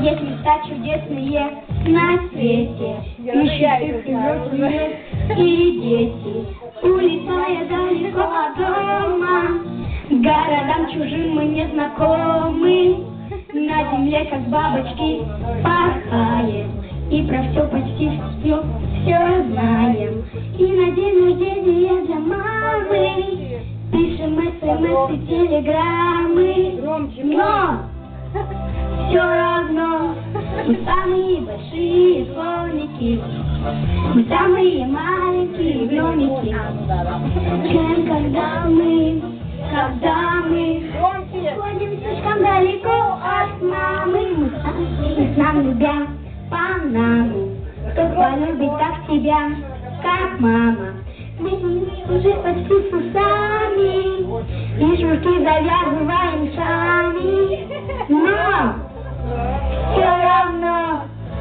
Есть места чудесные на свете, и счастливых взрослые, и дети. Улетая далеко от дома, городам чужим мы не знакомы. На земле, как бабочки, порхаем, и про все почти все, все знаем. И на день рождения для мамы пишем смс и телеграммы. Но все равно мы самые большие слоники, мы самые маленькие гномики. Чем когда мы, когда мы ходим слишком далеко от мамы, мы сами нам любя Панаму. Кто полюбит так тебя, как мама? Мы уже почти с усами, и шнурки завязываем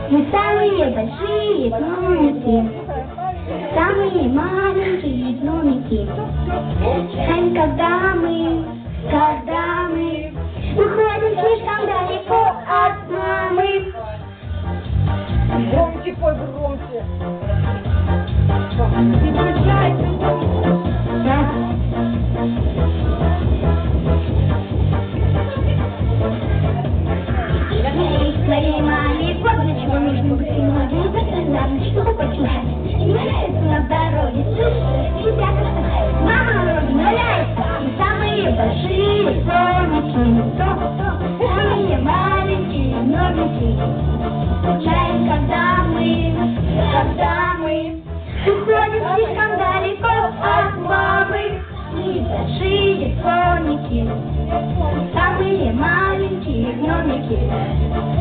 мы самые большие гномики, самые маленькие гномики. И когда мы, когда мы уходим слишком далеко от мамы, Громче пой, громче. Самые маленькие гномики. Скучаем, когда мы, когда мы уходим слишком далеко от мамы. Мы большие слоники, самые маленькие гномики.